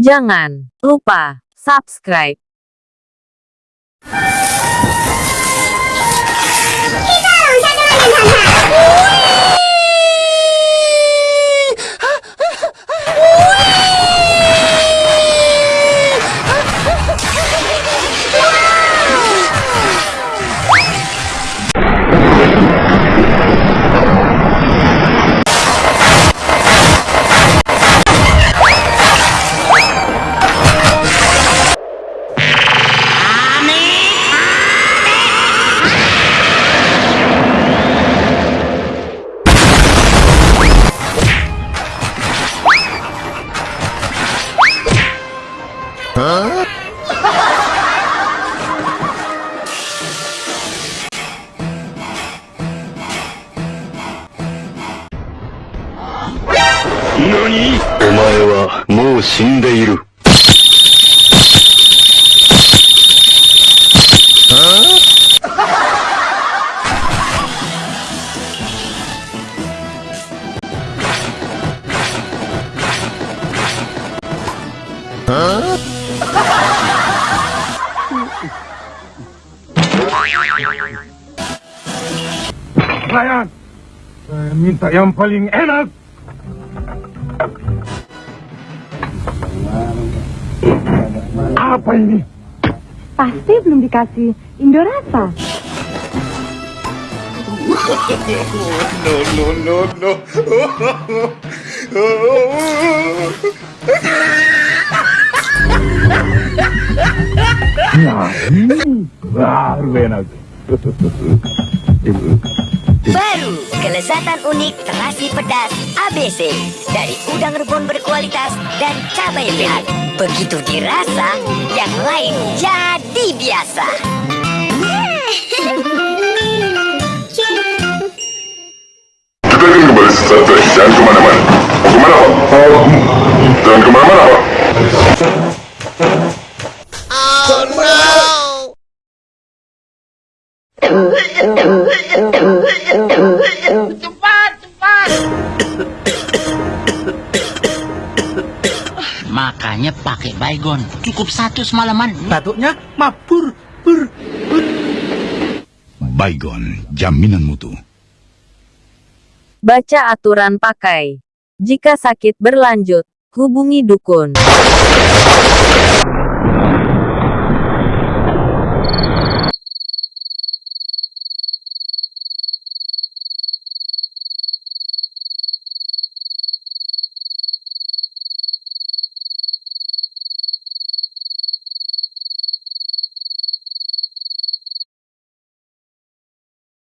Jangan lupa subscribe. 何？お前はもう死んでいる。Saya minta yang paling enak. Apa ini? Pasti belum dikasih Indorasa. Nah, ini baru enak. Kelezatan unik terasi pedas ABC dari udang rebun berkualitas dan cabai merah. Begitu dirasa, yang lain jadi biasa. Kita akan kembali sesaat lagi. Jangan ke mana-mana. Ke mana, Pak? Jangan ke mana-mana, Pak. Makanya pakai baygon. Cukup satu semalaman. Batuknya mabur, bur, bur. Baygon, jaminan mutu. Baca aturan pakai. Jika sakit berlanjut, hubungi dukun.